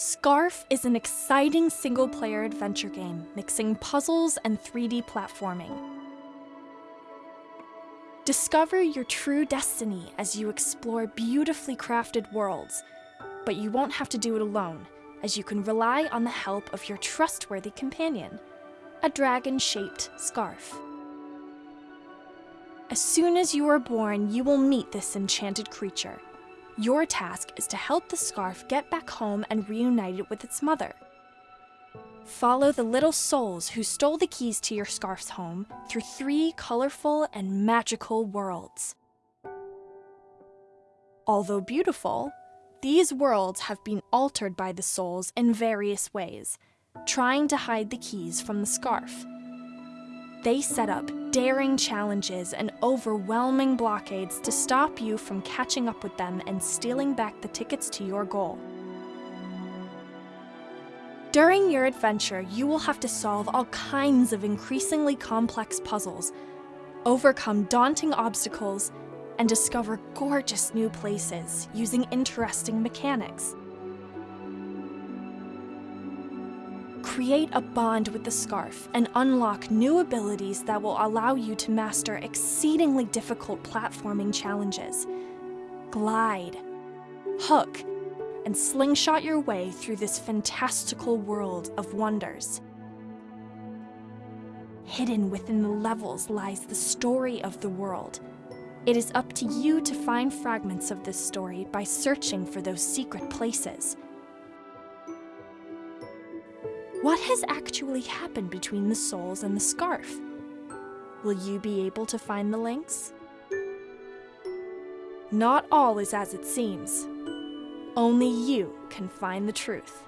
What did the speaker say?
Scarf is an exciting single player adventure game mixing puzzles and 3D platforming. Discover your true destiny as you explore beautifully crafted worlds, but you won't have to do it alone, as you can rely on the help of your trustworthy companion, a dragon shaped scarf. As soon as you are born, you will meet this enchanted creature. Your task is to help the scarf get back home and reunite it with its mother. Follow the little souls who stole the keys to your scarf's home through three colorful and magical worlds. Although beautiful, these worlds have been altered by the souls in various ways, trying to hide the keys from the scarf. They set up daring challenges and overwhelming blockades to stop you from catching up with them and stealing back the tickets to your goal. During your adventure, you will have to solve all kinds of increasingly complex puzzles, overcome daunting obstacles, and discover gorgeous new places using interesting mechanics. Create a bond with the scarf and unlock new abilities that will allow you to master exceedingly difficult platforming challenges. Glide, hook, and slingshot your way through this fantastical world of wonders. Hidden within the levels lies the story of the world. It is up to you to find fragments of this story by searching for those secret places. What has actually happened between the souls and the scarf? Will you be able to find the links? Not all is as it seems. Only you can find the truth.